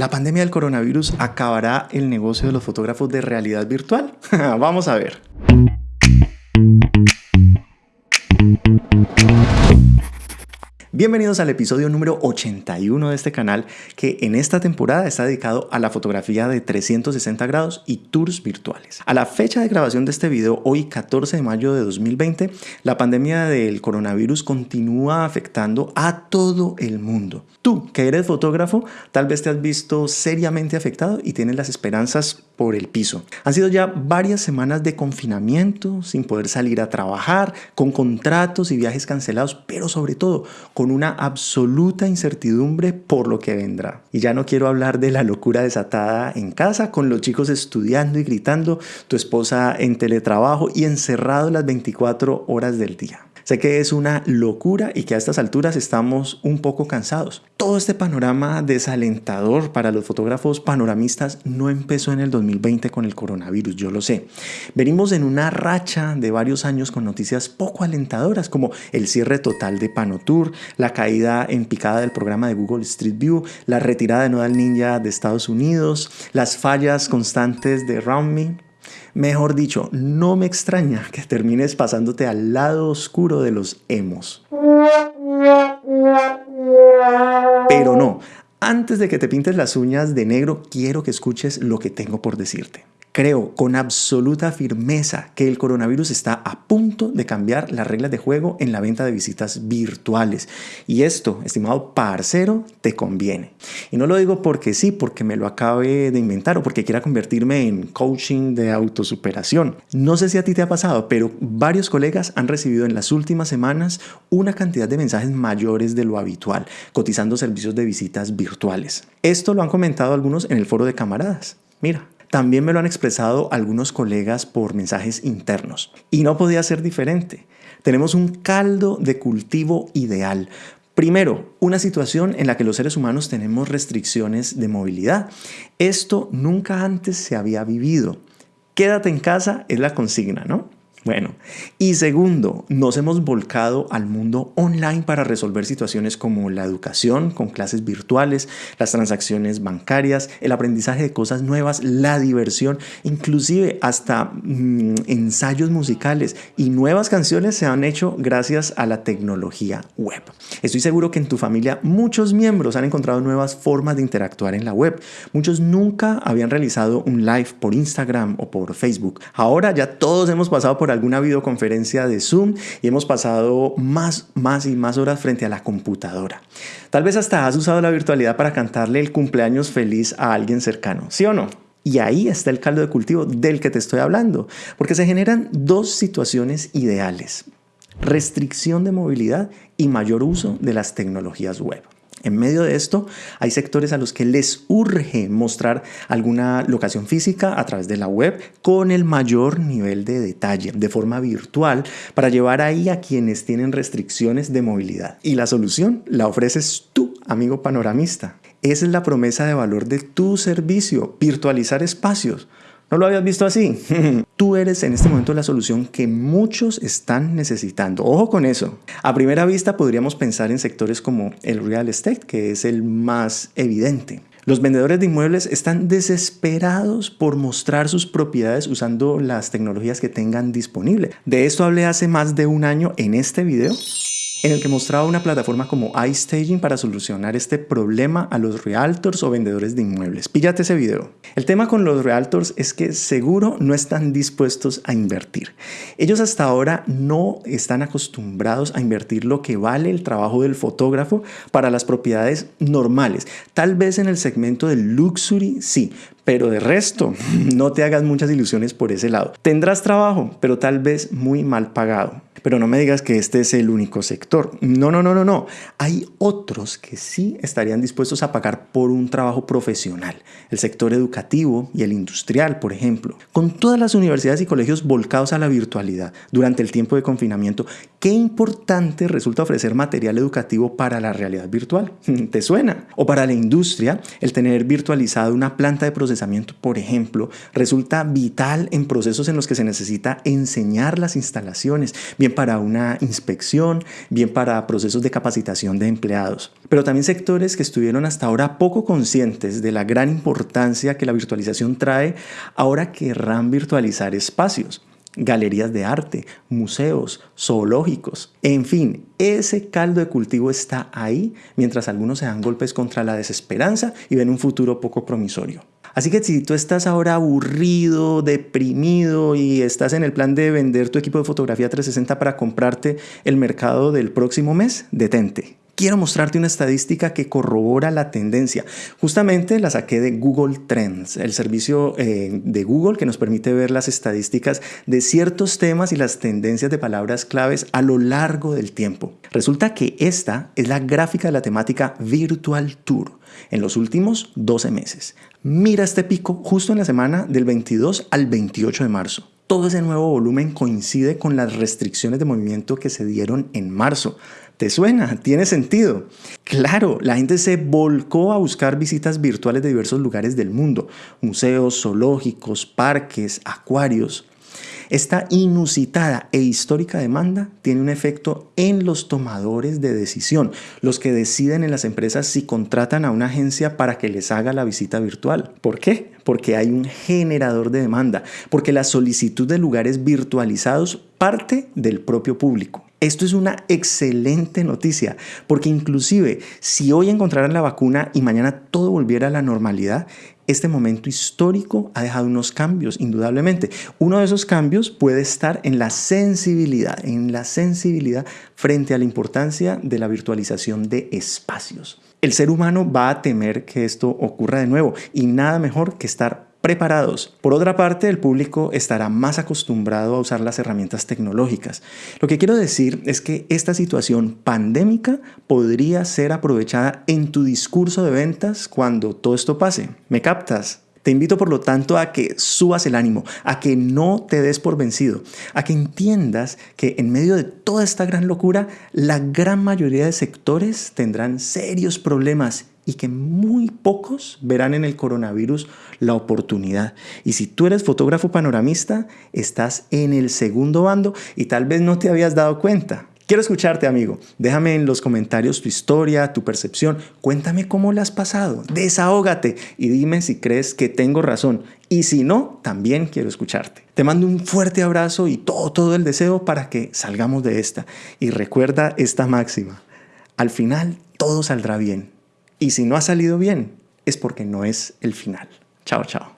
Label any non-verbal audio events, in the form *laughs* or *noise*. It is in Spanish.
¿La pandemia del coronavirus acabará el negocio de los fotógrafos de realidad virtual? *laughs* Vamos a ver. Bienvenidos al episodio número 81 de este canal que en esta temporada está dedicado a la fotografía de 360 grados y tours virtuales. A la fecha de grabación de este video, hoy 14 de mayo de 2020, la pandemia del coronavirus continúa afectando a todo el mundo. Tú, que eres fotógrafo, tal vez te has visto seriamente afectado y tienes las esperanzas por el piso. Han sido ya varias semanas de confinamiento, sin poder salir a trabajar, con contratos y viajes cancelados, pero sobre todo con una absoluta incertidumbre por lo que vendrá. Y ya no quiero hablar de la locura desatada en casa, con los chicos estudiando y gritando, tu esposa en teletrabajo y encerrado las 24 horas del día. Sé que es una locura y que a estas alturas estamos un poco cansados. Todo este panorama desalentador para los fotógrafos panoramistas no empezó en el 2020 con el coronavirus, yo lo sé. Venimos en una racha de varios años con noticias poco alentadoras como el cierre total de Panotour, la caída en picada del programa de Google Street View, la retirada de Nodal Ninja de Estados Unidos, las fallas constantes de RoundMe, Mejor dicho, no me extraña que termines pasándote al lado oscuro de los emos. Pero no, antes de que te pintes las uñas de negro, quiero que escuches lo que tengo por decirte. Creo con absoluta firmeza que el coronavirus está a punto de cambiar las reglas de juego en la venta de visitas virtuales. Y esto, estimado parcero, te conviene. Y no lo digo porque sí, porque me lo acabe de inventar o porque quiera convertirme en coaching de autosuperación. No sé si a ti te ha pasado, pero varios colegas han recibido en las últimas semanas una cantidad de mensajes mayores de lo habitual, cotizando servicios de visitas virtuales. Esto lo han comentado algunos en el foro de camaradas. Mira, también me lo han expresado algunos colegas por mensajes internos. Y no podía ser diferente. Tenemos un caldo de cultivo ideal. Primero, una situación en la que los seres humanos tenemos restricciones de movilidad. Esto nunca antes se había vivido. Quédate en casa es la consigna, ¿no? Bueno, y segundo, nos hemos volcado al mundo online para resolver situaciones como la educación con clases virtuales, las transacciones bancarias, el aprendizaje de cosas nuevas, la diversión, inclusive hasta mm, ensayos musicales y nuevas canciones se han hecho gracias a la tecnología web. Estoy seguro que en tu familia muchos miembros han encontrado nuevas formas de interactuar en la web. Muchos nunca habían realizado un live por Instagram o por Facebook. Ahora ya todos hemos pasado por alguna videoconferencia de Zoom y hemos pasado más, más y más horas frente a la computadora. Tal vez hasta has usado la virtualidad para cantarle el cumpleaños feliz a alguien cercano, ¿sí o no? Y ahí está el caldo de cultivo del que te estoy hablando, porque se generan dos situaciones ideales, restricción de movilidad y mayor uso de las tecnologías web. En medio de esto, hay sectores a los que les urge mostrar alguna locación física a través de la web con el mayor nivel de detalle, de forma virtual, para llevar ahí a quienes tienen restricciones de movilidad. Y la solución la ofreces tú, amigo panoramista. Esa es la promesa de valor de tu servicio, virtualizar espacios. ¿No lo habías visto así? *laughs* Tú eres en este momento la solución que muchos están necesitando. Ojo con eso. A primera vista podríamos pensar en sectores como el real estate, que es el más evidente. Los vendedores de inmuebles están desesperados por mostrar sus propiedades usando las tecnologías que tengan disponible. De esto hablé hace más de un año en este video en el que mostraba una plataforma como iStaging para solucionar este problema a los realtors o vendedores de inmuebles. Píllate ese video. El tema con los realtors es que seguro no están dispuestos a invertir. Ellos hasta ahora no están acostumbrados a invertir lo que vale el trabajo del fotógrafo para las propiedades normales. Tal vez en el segmento del luxury sí, pero de resto *laughs* no te hagas muchas ilusiones por ese lado. Tendrás trabajo, pero tal vez muy mal pagado. Pero no me digas que este es el único sector. No, no, no, no, no. Hay otros que sí estarían dispuestos a pagar por un trabajo profesional. El sector educativo y el industrial, por ejemplo. Con todas las universidades y colegios volcados a la virtualidad durante el tiempo de confinamiento, qué importante resulta ofrecer material educativo para la realidad virtual. *laughs* ¿Te suena? O para la industria, el tener virtualizado una planta de procesamiento por ejemplo, resulta vital en procesos en los que se necesita enseñar las instalaciones, bien para una inspección, bien para procesos de capacitación de empleados. Pero también sectores que estuvieron hasta ahora poco conscientes de la gran importancia que la virtualización trae, ahora querrán virtualizar espacios galerías de arte, museos, zoológicos. En fin, ese caldo de cultivo está ahí mientras algunos se dan golpes contra la desesperanza y ven un futuro poco promisorio. Así que si tú estás ahora aburrido, deprimido y estás en el plan de vender tu equipo de fotografía 360 para comprarte el mercado del próximo mes, detente quiero mostrarte una estadística que corrobora la tendencia. Justamente la saqué de Google Trends, el servicio eh, de Google que nos permite ver las estadísticas de ciertos temas y las tendencias de palabras claves a lo largo del tiempo. Resulta que esta es la gráfica de la temática Virtual Tour en los últimos 12 meses. Mira este pico justo en la semana del 22 al 28 de marzo todo ese nuevo volumen coincide con las restricciones de movimiento que se dieron en marzo. ¿Te suena? ¿Tiene sentido? Claro, la gente se volcó a buscar visitas virtuales de diversos lugares del mundo, museos, zoológicos, parques, acuarios. Esta inusitada e histórica demanda tiene un efecto en los tomadores de decisión, los que deciden en las empresas si contratan a una agencia para que les haga la visita virtual. ¿Por qué? Porque hay un generador de demanda, porque la solicitud de lugares virtualizados parte del propio público. Esto es una excelente noticia, porque inclusive si hoy encontraran la vacuna y mañana todo volviera a la normalidad, este momento histórico ha dejado unos cambios, indudablemente. Uno de esos cambios puede estar en la sensibilidad, en la sensibilidad frente a la importancia de la virtualización de espacios. El ser humano va a temer que esto ocurra de nuevo y nada mejor que estar preparados. Por otra parte, el público estará más acostumbrado a usar las herramientas tecnológicas. Lo que quiero decir es que esta situación pandémica podría ser aprovechada en tu discurso de ventas cuando todo esto pase. ¿Me captas? Te invito por lo tanto a que subas el ánimo, a que no te des por vencido, a que entiendas que en medio de toda esta gran locura, la gran mayoría de sectores tendrán serios problemas y que muy pocos verán en el coronavirus la oportunidad. Y si tú eres fotógrafo panoramista, estás en el segundo bando y tal vez no te habías dado cuenta. Quiero escucharte, amigo. Déjame en los comentarios tu historia, tu percepción. Cuéntame cómo la has pasado. Desahógate y dime si crees que tengo razón. Y si no, también quiero escucharte. Te mando un fuerte abrazo y todo, todo el deseo para que salgamos de esta. Y recuerda esta máxima. Al final, todo saldrá bien. Y si no ha salido bien, es porque no es el final. Chao, chao.